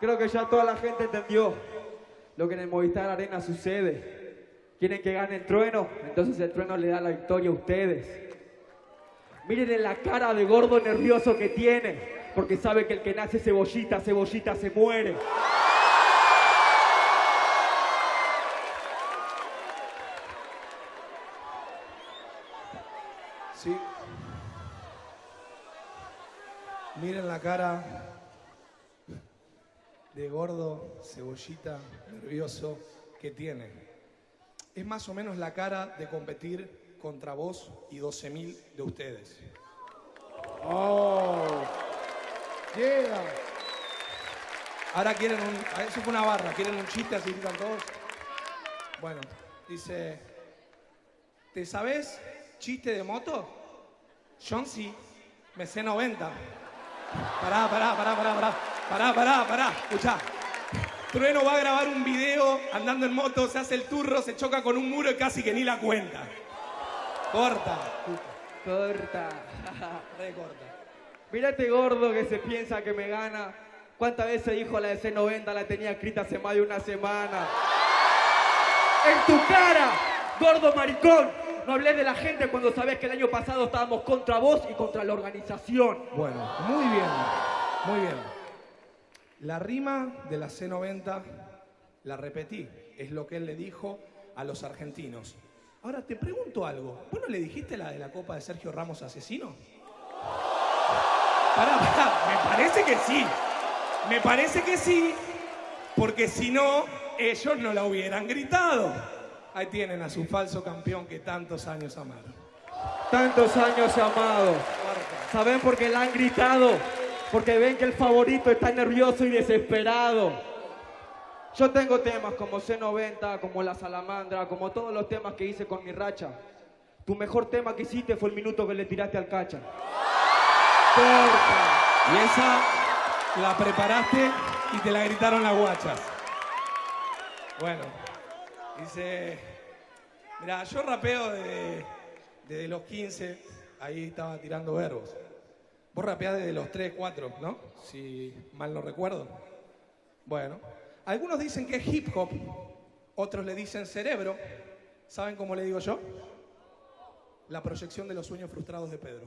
Creo que ya toda la gente entendió lo que en el Movistar Arena sucede. Quieren que gane el trueno, entonces el trueno le da la victoria a ustedes. Miren en la cara de gordo nervioso que tiene, porque sabe que el que nace cebollita, cebollita se muere. Sí. Miren la cara de gordo, cebollita, nervioso que tiene. Es más o menos la cara de competir contra vos y 12.000 de ustedes. Oh. Llega. Ahora quieren un... ah, Eso fue una barra, quieren un chiste así gritan todos. Bueno, dice... ¿Te sabes chiste de moto? John sí, me sé 90. Pará, pará, pará, pará, pará. Pará, pará, pará. Escuchá. Trueno va a grabar un video andando en moto, se hace el turro, se choca con un muro y casi que ni la cuenta. Corta. Corta. Re corta. Mira este gordo que se piensa que me gana. ¿Cuántas veces dijo la de C90? La tenía escrita hace más de una semana. ¡En tu cara! ¡Gordo maricón! No hables de la gente cuando sabes que el año pasado estábamos contra vos y contra la organización. Bueno, muy bien, muy bien. La rima de la C90 la repetí, es lo que él le dijo a los argentinos. Ahora te pregunto algo, ¿vos no le dijiste la de la Copa de Sergio Ramos asesino? Pará, pará, me parece que sí, me parece que sí, porque si no, ellos no la hubieran gritado. Ahí tienen a su falso campeón que tantos años amaron. Tantos años amado. ¿Saben por qué la han gritado? Porque ven que el favorito está nervioso y desesperado. Yo tengo temas como C90, como La Salamandra, como todos los temas que hice con mi racha. Tu mejor tema que hiciste fue el minuto que le tiraste al cacha. Corta. Y esa la preparaste y te la gritaron las guachas. Bueno, dice, mira, yo rapeo desde, desde los 15, ahí estaba tirando verbos. Vos rapeás desde los 3, 4, ¿no? Si mal no recuerdo. Bueno, algunos dicen que es hip hop, otros le dicen cerebro. ¿Saben cómo le digo yo? La proyección de los sueños frustrados de Pedro.